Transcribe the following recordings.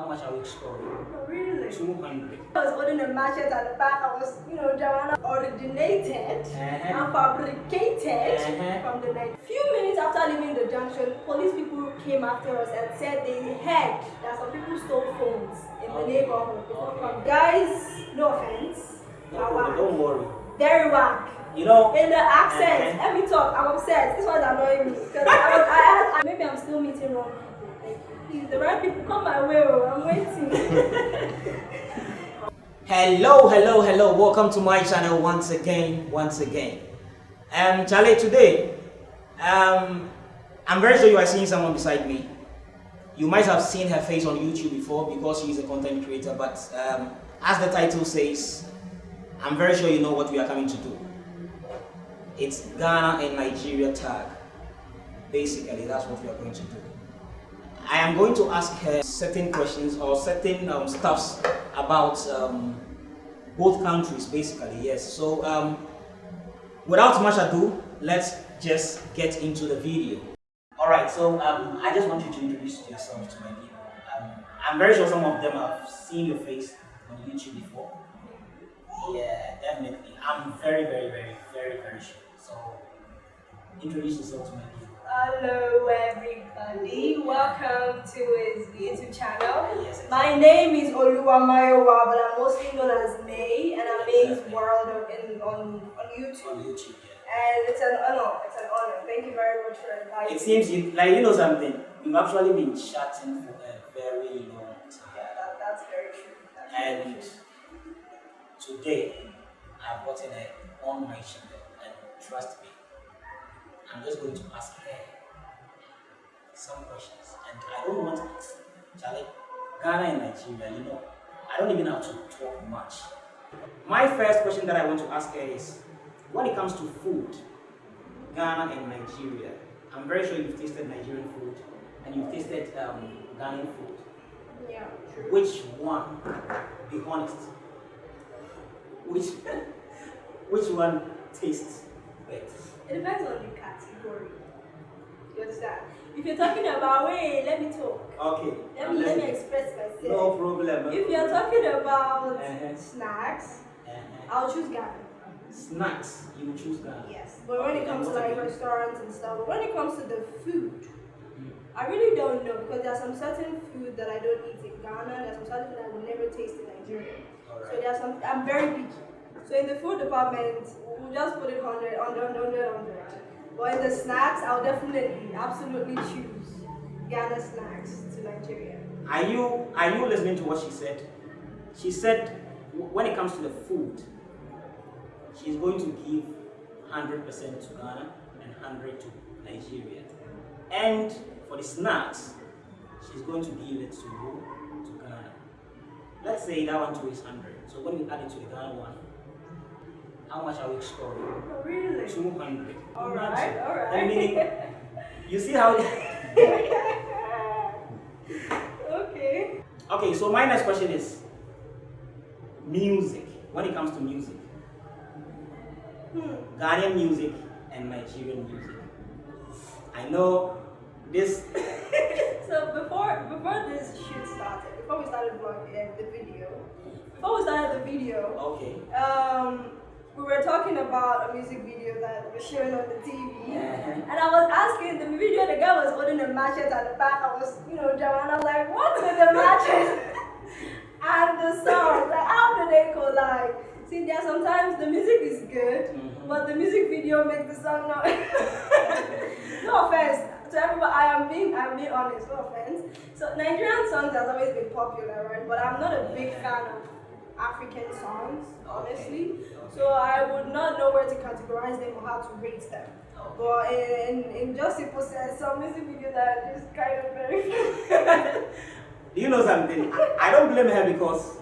How much are we scoring? Oh, really? 200. I was holding a machete at the back. I was, you know, Joanna originated Uh-huh. and fabricated Uh-huh. from the night. Few minutes after leaving the junction, police people came after us and said they heard that some people stole phones in the neighborhood. Okay. Guys, no offense, No but problem, whack. don't worry. very whack. You know, In the accent, Uh-huh. let me talk. I'm upset. This one's annoying me because I, was, I, had- maybe I'm still meeting wrong please, the right people come my way. oh, I'm waiting. hello, hello, hello. Welcome to my channel once again, once again. Um, Charlie, today, um, I'm very sure you are seeing someone beside me. You might have seen her face on YouTube before because she is a content creator, but um, as the title says, I'm very sure you know what we are coming to do. It's Ghana and Nigeria tag. Basically, that's what we are going to do. I am going to ask her certain questions or certain um, stuffs about um, both countries, basically, yes. So, um, without much ado, let's just get into the video. Alright, so um, I just want you to introduce yourself to my people. Um, I'm very sure some of them have seen your face on YouTube before. Yeah, definitely. I'm very, very, very, very, very sure. So, introduce yourself to my people. Hello, everybody. Welcome to his YouTube channel. My name is Oluwamayowa, but I'm mostly known as May, and I'm May's. World on, in, on, on YouTube. on YouTube, yeah. And it's an honor. It's an honor. Thank you very much for inviting It seems you like you know something. We've actually been chatting for a very long time. Yeah, that, that's very true. That's very and true. today I've gotten it on my channel, and trust me, I'm just going to ask her some questions, and I don't want Charlie, Ghana and Nigeria. You know, I don't even have to talk much. My first question that I want to ask her is, when it comes to food, Ghana and Nigeria, I'm very sure you've tasted Nigerian food and you've tasted um, Ghanaian food. Yeah, true. Which one? Be honest. Which which one tastes better? It depends on the category. You understand? If you're talking about, wait, let me talk. Okay. Let me, let me express myself. No problem. If you're talking about Uh-huh. snacks, Uh-huh. I'll choose Ghana. snacks, you will choose Ghana. Yes. But when it comes to like again? restaurants and stuff, but when it comes to the food, Mm. I really don't know because there are some certain food that I don't eat in Ghana, there's some certain food I will never taste in Nigeria. So Alright. there are some I'm very picky. So in the food department, we'll just put it 100, 100, 100, 100. But in the snacks, I'll definitely, absolutely choose Ghana snacks to Nigeria. Are you are you listening to what she said? She said when it comes to the food, she's going to give 100% to Ghana and 100 to Nigeria. And for the snacks, she's going to give it to to Ghana. Let's say that one too is 100. So when you add it to the Ghana one, how much are we scoring? Oh, really? 200. Alright, alright. That meaning, you see how okay. Okay, so my next question is music. When it comes to music, Hmm. Ghanaian music and Nigerian music. I know this. So before before this shoot started, before we started vlogging uh, the video, before we started the video, Okay. um, we were talking about a music video that was showing on the TV, Uh-huh. and I was asking the video. The guy was holding a machete at the back. I was, you know, Joanna, like, what's with the matches? and the song? Like, how do they collide? See, there sometimes the music is good, Mhm. but the music video makes the song not. no offense to everybody. I am being, I'm being honest. No offense. So Nigerian songs has always been popular, right? But I'm not a big fan of African songs, honestly. So I would not know where to categorize them or how to rate them. But in, in just simple sense, some music videos are just kind of very. Do you know something? I, I don't blame her because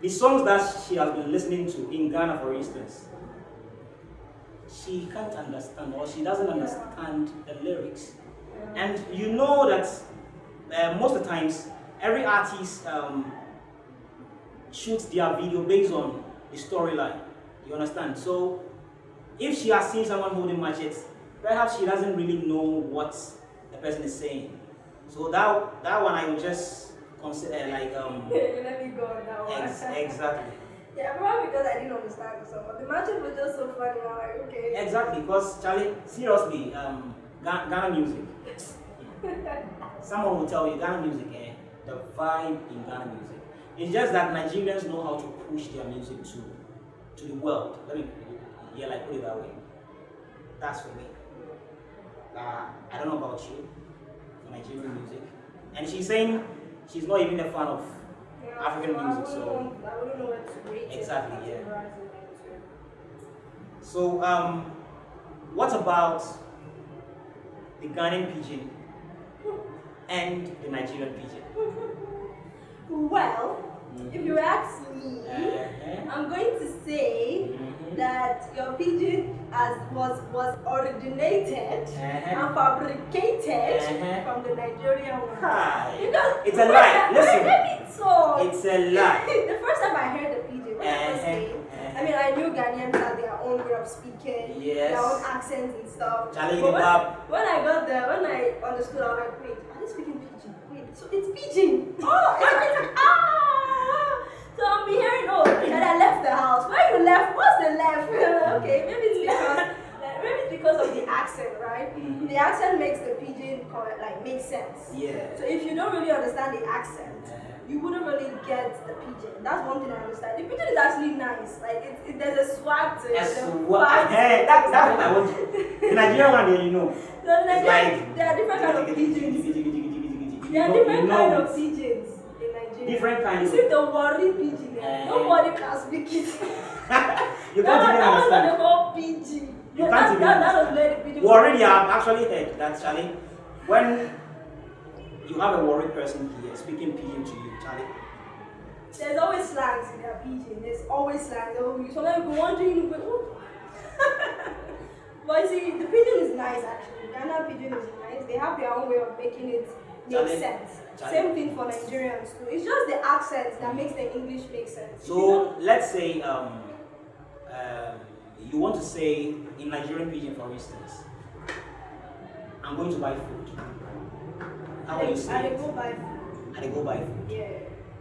the songs that she has been listening to in Ghana, for instance, she can't understand or she doesn't understand the lyrics. And you know that uh, most of the times, every artist um, shoots their video based on the storyline. You understand? So, if she has seen someone holding machetes, perhaps she doesn't really know what the person is saying. So that that one I will just consider like um Let me go on that one. ex- exactly Yeah, probably because I didn't understand the song, but the matchup was just so funny. I'm like, okay. exactly because Charlie seriously um Ga- Ghana music someone will tell you Ghana music eh the vibe in Ghana music it's just that Nigerians know how to push their music to to the world let me yeah like put it that way that's for me uh, I don't know about you Nigerian music and she's saying she's not even a fan of Yeah, African so music, I so- know- I wouldn't know where to rate Exactly, it. yeah. So, um, what about the Ghanaian pidgin and the Nigerian pidgin? Well, if you ask me. I'm going to say that your pidgin as was was originated Uh-huh. and fabricated Uh-huh. from the Nigerian one. Hi. Because It's a lie. time- Listen. Let me. It's a lie. the first time I heard the pidgin, when I was saying, Uh-huh. I mean, I knew Ghanaians had their own way of speaking, Yes. their own accents and stuff. Charlie But when, when I got there, when I understood, I was like, wait, are they speaking pidgin? Wait, so it's pidgin. Oh, it's, it's ah. So I'm hearing, oh, and I left the house. Where you left? What's the left? okay, maybe it's because. Maybe it's because of the accent, right? Mhm. The accent makes the pidgin like make sense. Yeah. So if you don't really understand the accent, you wouldn't really get the pidgin. That's one thing I understand. The pidgin is actually nice. Like it, it there's a swag to it. A what. Hey, that, that's what I want. The Nigerian one, you know. So like, like- there are different kind of pidgins. You There are different you kind of pidgins in Nigeria. Different You kinds. see the Warri pidgin. Eh. Nobody can speak it. you can't even that was they understand. call pidgin. You that, can't that, even that, that was understand. the pidgin. We already have actually heard that, Charlie. When you have a Warri person here speaking pidgin to you, Charlie. There's always slangs in their pidgin. There's always slangs. They will use. Sometimes you go wondering, what? but you see, the pidgin is nice actually. Ghana pidgin is nice. They have their own way of making it make Charlie, sense. Charlie. Same thing for Nigerians too. It's just the accent that makes the English make sense. So let's say um, um, you want to say in Nigerian pidgin, for instance, I'm going to buy food. How will you I say it? go buy food. I go buy food. Yeah.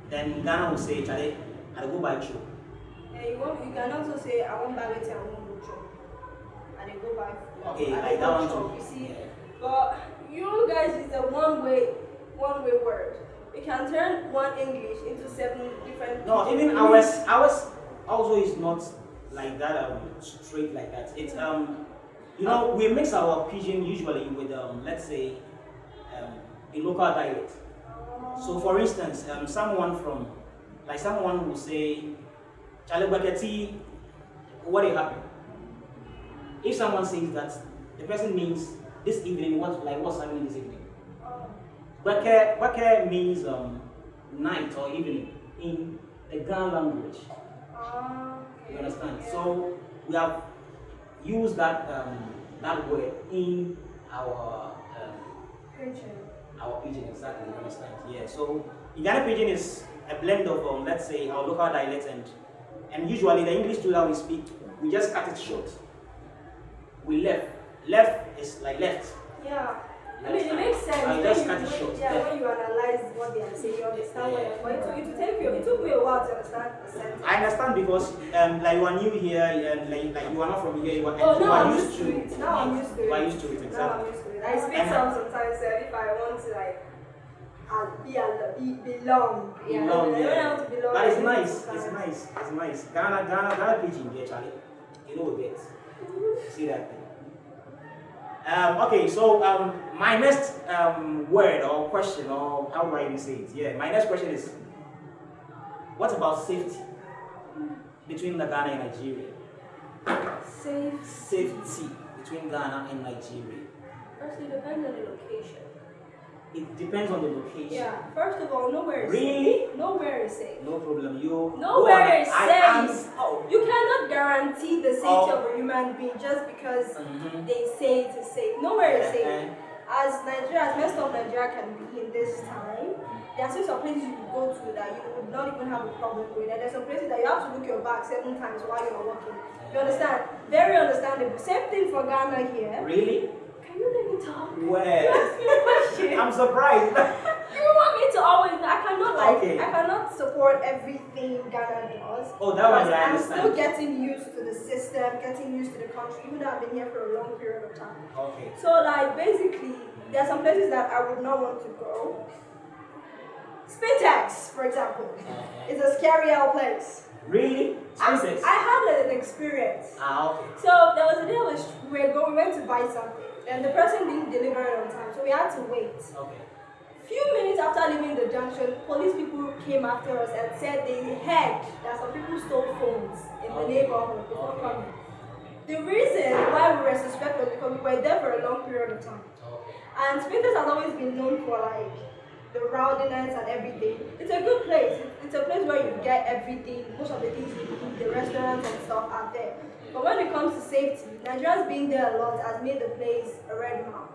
Then Ghana will say, Charlie, I go buy chop. Yeah, you want you can also say I want buy wetin I want go chop. And they go buy food. Okay, I like that one too. You see, Yeah. But you guys is a one way one way word. You can turn one English into seven different No, even ours, ours also is not like that um, straight like that. It's um, you know, we mix our pidgin usually with um, let's say, um, the local dialect. So for instance, um, someone from, like someone will say, Baketi, what will happen? If someone says that, the person means this evening, what like what's happening this evening? Bake, bake means um, night or evening in the Ghana language. You understand? So we have used that um, that word in our um, Pidgin. our pidgin exactly. You understand? Yeah. So Ghana pidgin is a blend of um, let's say our local dialects and and usually the English too that we speak, we just cut it short. We left. Left is like left. Yeah. I mean, it makes sense. I when just you, cut it short. Yeah, when you analyze what they are saying, you understand what they're going took, it took take you, it took me a while to understand the sentence. I understand because um, like you are new here and like, like you are not from here, you are, Oh, you are I'm used to to it. Now I'm used to it. You are used to it, Now I'm used to it. I speak And- some sometimes uh, if I want to like uh, be, al- be belong. Yeah, Belong, yeah. to belong. But it's nice, it's nice, it's nice. Ghana, Ghana, Ghana pidgin there, Charlie. You know it. See that thing. Um, okay, so um, my next um, word or question, or how do I even say it? Yeah, my next question is what about safety between Ghana and Nigeria? Safe. Safety between Ghana and Nigeria. First, it depends on the location. It depends on the location. Yeah. First of all, nowhere is Really? safe. Nowhere is safe. No problem. You Nowhere is I safe. am- oh. You cannot guarantee the safety Oh. of a human being just because Mhm. they say it is safe. Nowhere is safe. Uh-huh. As Nigeria, as most of Nigeria can be in this time, there are still some places you could go to that you would not even have a problem with. And there's some places that you have to look your back seven times while you're walking. You understand? Very understandable. Same thing for Ghana here. Really? You let me talk? You Where? asked me a question. I'm surprised. You want me to always? I cannot like Okay. I cannot support everything Ghana does. Oh, that one, I I'm still getting used to the system, getting used to the country, even though I've been here for a long period of time. Okay. So like basically, there are some places that I would not want to go. Spintex, for example, Uh-huh. is a scary old place. Really? I, I had an experience. Ah, okay. So there was a day we were going, we went to buy something, and the person didn't deliver it on time, so we had to wait. Okay. Few minutes after leaving the junction, police people came after us and said they heard that some people stole phones in the neighborhood before Okay. coming. The reason why we were suspected was because we were there for a long period of time. Okay. And Spintex has always been known for like the rowdiness and everything. It's a good place. It's a place where you get everything, most of the things you the restaurants and stuff are there. But when it comes to safety, Nigerians being there a lot has made the place a red mark.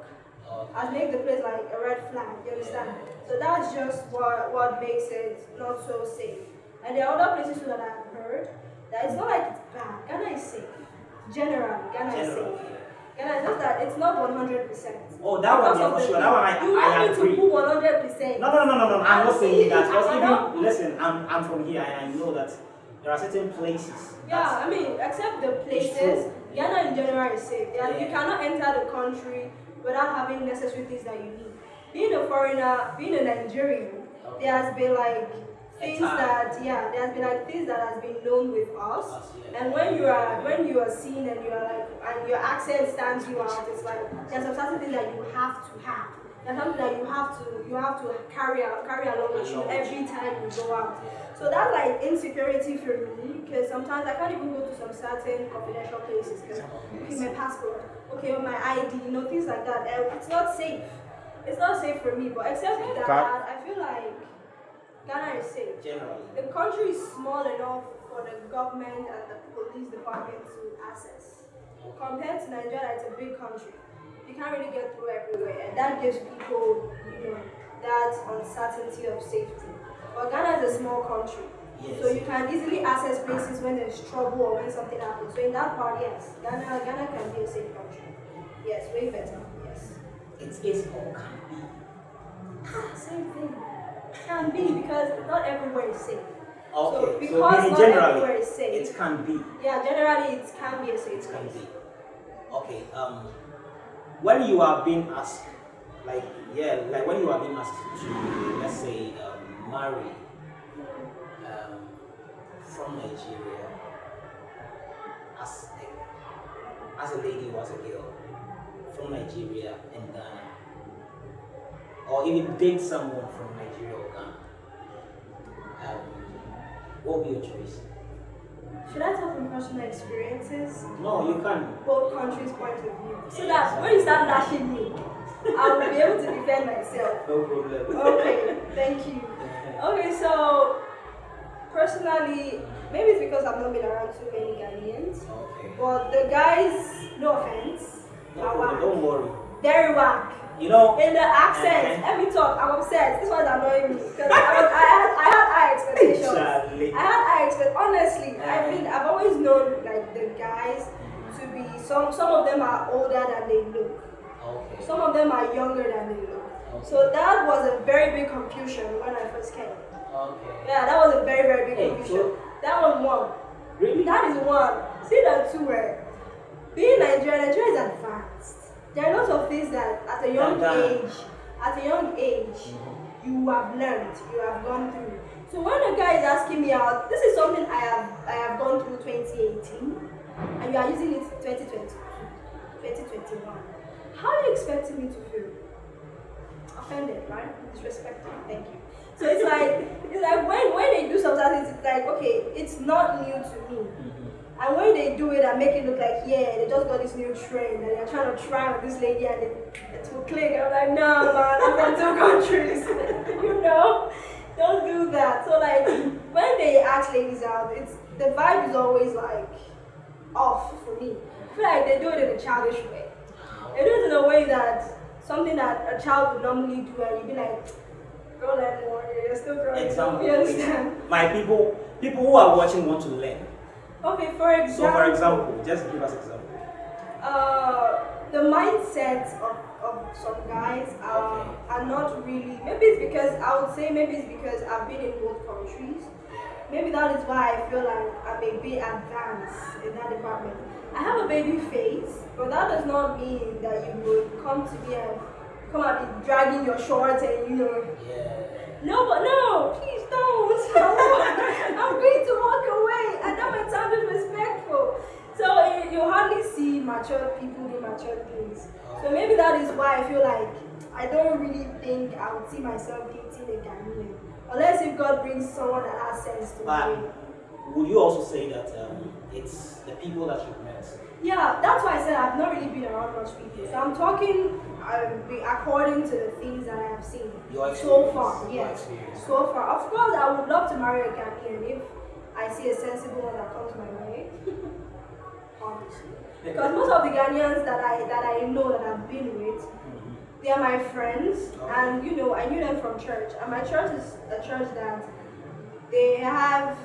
Okay. Has made the place like a red flag, you understand? So that's just what what makes it not so safe. And there are other places that I've heard that it's not like it's bad. Ghana is safe. Generally, Ghana is Generally. safe. Ghana is just that it's not 100%. Oh, that one, yeah, for sure. That one, I, you I want me to put 100%. No, no, no, no, no. I'm not saying that. Because even, listen, I'm, I'm from here and I know that there are certain places. Yeah, I mean, except the places, Ghana in general is safe. Yeah, You cannot enter the country without having necessary things that you need. Being a foreigner, being a Nigerian, there has been like things that yeah, there has been like things that has been known with us. Us. And when you are when you are seen and you are like and your accent stands you out, it's like there's some certain things that you have to have. There's something that you have to you have to carry out carry along with you every time you go out. So that's like insecurity for me because sometimes I can't even go to some certain confidential places because okay, my passport, okay, or my ID, you know, things like that. It's not safe. It's not safe for me. But except for that, I feel like Ghana is safe. Generally. The country is small enough for the government and the police department to access. Compared to Nigeria, it's a big country. You can't really get through everywhere, and that gives people, you know, that uncertainty of safety. But Ghana is a small country, Yes. so you can easily access places when there's trouble or when something happens. So in that part, yes, Ghana, Ghana can be a safe country. Yes, way better. Yes. It is it's all can be. Same thing. Can be because not everywhere is safe. Okay. So, because meaning not generally, everywhere is safe. it can be. Yeah, generally it can be a safe It can place. be. Okay. Um, when you are being asked, like yeah, like when you are being asked to, let's say, um, marry um, from Nigeria as a, as a lady or as a girl from Nigeria and Ghana, or even date someone from Nigeria or Ghana, um, what would be your choice? Should I talk from personal experiences? No, you can. Both countries' point of view. So that when you start lashing me, I will be able to defend myself. No problem. Okay, thank you. Okay, so personally, maybe it's because I've not been around too many Ghanaians, Okay. but the guys, no offense, No are problem, whack. don't worry. Very whack. You know, In the accent, me talk. I'm upset. This was annoying me because I, was, I had I had high expectations. Charlie. I had high expect. Honestly, Uh-huh. I've been I've always known like the guys to be some some of them are older than they look. Okay. Some of them are younger than they look. Okay. So that was a very big confusion when I first came. Okay. Yeah, that was a very very big Hey, confusion. so- That one one. Really? That is one. See that two were being Nigerian, Nigeria is advanced. There are lots of things that at a young age, at a young age, mm-hmm. you have learned, you have gone through. So when a guy is asking me out, this is something I have I have gone through 2018, and you are using it 2020, 2021. How are you expecting me to feel? Offended, right? Disrespected. Thank you. So it's like it's like when when they do something, it's like okay, it's not new to me. Mm-hmm. And when they do it and make it look like, yeah, they just got this new trend and they're trying to try on this lady and it, it will click. I'm like, no, man, I'm from two countries. you know? Don't do that. So, like, when they ask ladies out, it's the vibe is always like off for me. I feel like they do it in a childish way. They do it in a way that something that a child would normally do and you'd be like, girl, learn more. You're still growing. Example. You understand? My people, people who are watching want to learn. Okay, for example. So, for example, just give us example. Uh, the mindset of, of some guys are, Okay. are not really. Maybe it's because I would say maybe it's because I've been in both countries. Maybe that is why I feel like I'm a bit advanced in that department. I have a baby face, but that does not mean that you would come to me and come and be dragging your shorts and you know. Yeah. No, but no, please don't. I'm going to walk away. And that might sound disrespectful. So you, you hardly see mature people do mature things. So maybe that is why I feel like I don't really think I would see myself dating a Ghanaian. Unless if God brings someone that has sense to me. Would you also say that um, it's the people that you've met? Yeah, that's why I said I've not really been around much people. So I'm talking um, according to the things that I have seen so far. Yes, so far. Of course, I would love to marry a Ghanaian if I see a sensible one that comes my way. Obviously, because most of the Ghanaians that I that I know that I've been with, Mhm. they are my friends, Okay. and you know I knew them from church. And my church is a church that they have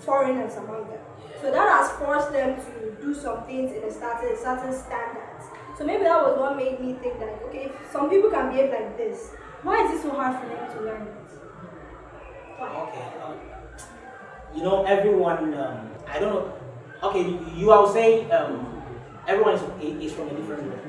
foreigners among them. So that has forced them to do some things in a certain, certain standards. So maybe that was what made me think that, okay, if some people can behave like this, why is it so hard for them to learn it? Why? Okay. Um, you know, everyone. Um, I don't know. Okay, you, you I would say um, everyone is, is from a different room.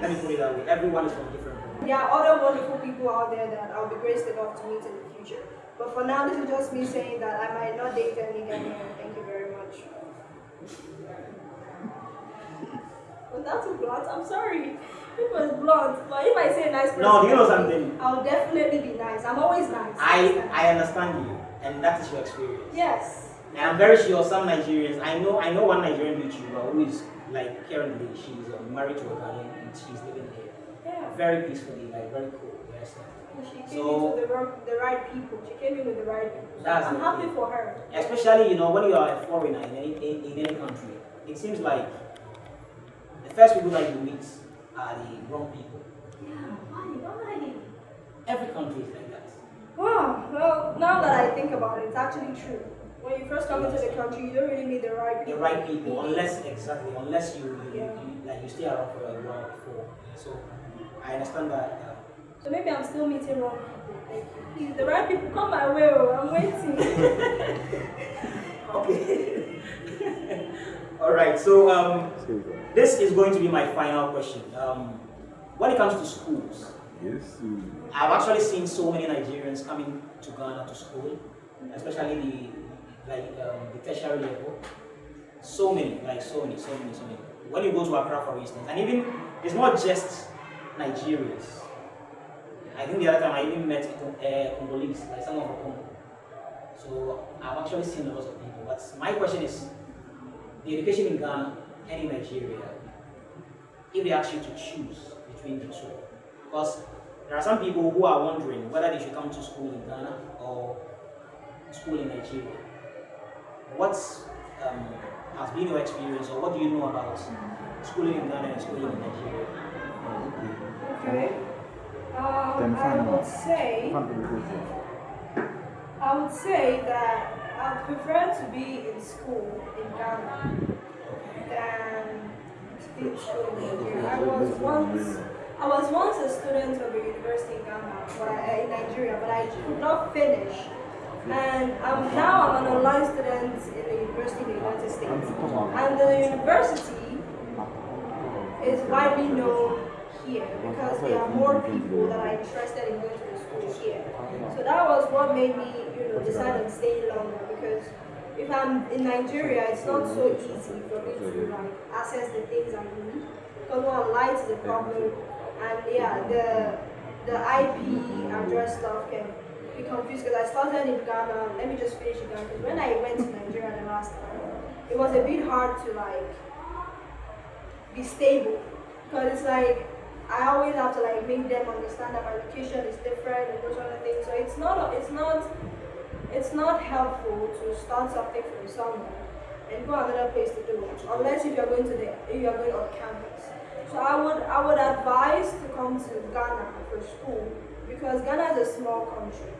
Let me put it that way. Everyone is from a different room. There are other wonderful people out there that I'll be graced enough to meet in the future. But for now, this is just me saying that I might not date any Ghanaian. Thank you very much. Was that too blunt? I'm sorry. It was blunt. But if I say a nice person, No, do you know something? I'll definitely be nice. I'm always nice. I I understand you, and that is your experience. Yes. And I'm very sure some Nigerians. I know I know one Nigerian YouTuber who is like currently she's uh, married to a Ghanaian and she's living here Yeah. very peacefully, like very cool. Yes. She came So- in with the, wrong- the right people. She came in with the right people. So That's I'm happy thing. for her. Especially you know when you are a foreigner in any in, in any country, it seems like the first people that you meet are the wrong people. Yeah. Why? Why? Every country is like that. Wow. Well, now that I think about it, it's actually true. When you first come into the country, you don't really meet the right people. The right people, unless exactly, unless you, you, Yeah. you like you stay around for a while before. So I understand that. Uh, So maybe I'm still meeting wrong people. Thank. Please, the right people come my way. oh, I'm waiting. Okay. All right. So um, this is going to be my final question. Um, when it comes to schools, Yes. I've actually seen so many Nigerians coming to Ghana to school, especially the like um, the tertiary level. So many, like so many, so many, so many. When you go to Accra, for instance, and even it's not just Nigerians. I think the other time I even met uh, Congolese, like someone from Congo. So I've actually seen a lot of people. But my question is, the education in Ghana and in Nigeria, if they ask you to choose between the two, because there are some people who are wondering whether they should come to school in Ghana or school in Nigeria. What um, has been your experience, or what do you know about schooling in Ghana and schooling in Nigeria? okay. Um, I would say, I would say that I would prefer to be in school in Ghana than to be in school in Nigeria. I was once, I was once a student of a university in Ghana, but I, in Nigeria, but I could not finish. And um, now I'm an online student in the university in the United States. And the university is widely known here because there are more people that are interested in going to the school here. So that was what made me, you know, decide on staying longer because if I'm in Nigeria, it's not so easy for me to like access the things I need because one light is a problem, and yeah, the the IP address stuff can be confused because I started in Ghana. Let me just finish in Ghana because when I went to Nigeria the last time, it was a bit hard to like be stable because it's like I always have to like make them understand that my location is different and those other things. So it's not it's not it's not helpful to start something from somewhere and go another place to do it unless if you're going to the if you're going on campus. So I would I would advise to come to Ghana for school because Ghana is a small country.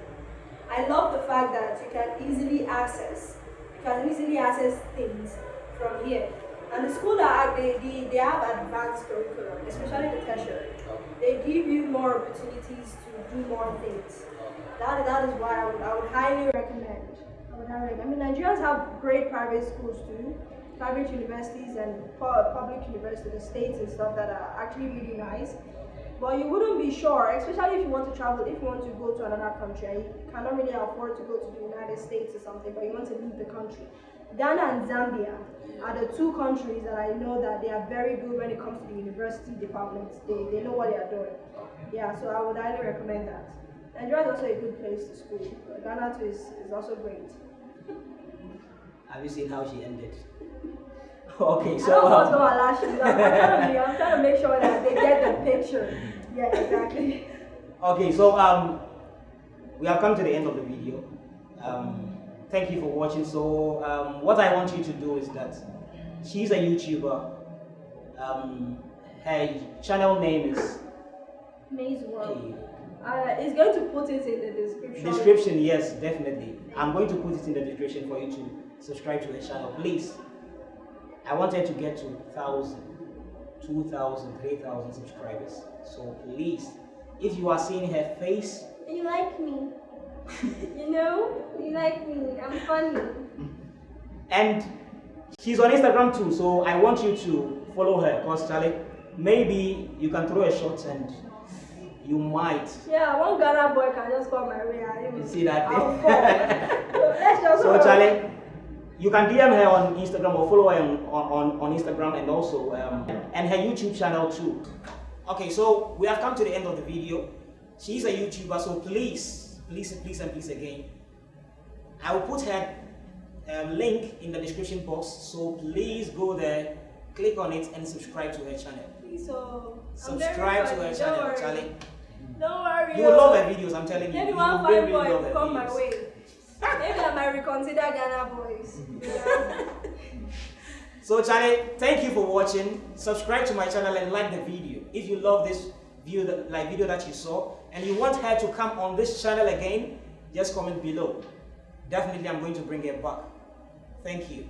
I love the fact that you can easily access you can easily access things from here. And the school that they, they, they have advanced curriculum, especially the tertiary. They give you more opportunities to do more things. That, that is why I would, I would highly recommend. I would highly recommend. I mean, Nigerians have great private schools too, private universities and public universities, the states and stuff that are actually really nice. But you wouldn't be sure, especially if you want to travel, if you want to go to another country you cannot really afford to go to the United States or something, but you want to leave the country. Ghana and Zambia are the two countries that I know that they are very good when it comes to the university departments. They, they know what they are doing. Yeah, so I would highly recommend that. Nigeria is also a good place to school. Ghana too is, is also great. Have you seen how she ended? okay, I so don't want um, to go and. I'm trying, to I'm trying to make sure that they get the picture. Yeah, exactly. okay, so um, we have come to the end of the video. Um, thank you for watching. So um, what I want you to do is that she's a YouTuber. Um, her channel name is Maze World. uh, it's going to put it in the description. description. Yes, definitely. I'm going to put it in the description for you to subscribe to her channel, please. I want her to get to 1,000, 2,000, 3,000 subscribers. So please, if you are seeing her face, You like me. you know? You like me. I'm funny. and she's on Instagram too, so I want you to follow her because Charlie, maybe you can throw a shot and you might. Yeah, one Ghana boy can just come my way. and You see that I'll thing? fall. so let's just So. Charlie, you can DM her on Instagram or follow her on, on, on Instagram and also um, and her YouTube channel too. Okay, so we have come to the end of the video. She's a YouTuber, so please, please, please, and please again, I will put her um, link in the description box. So please go there, click on it, and subscribe to her channel. So, I'm Subscribe to her channel, worry. Charlie. Don't worry. You will love oh. her videos. I'm telling you. Maybe You one fine really, boy really will come my way. Maybe I might reconsider Ghana boys. Yeah. So Charlie, thank you for watching. Subscribe to my channel and like the video. If you love this video, that, like video that you saw, and you want her to come on this channel again, just comment below. Definitely, I'm going to bring it back. Thank you.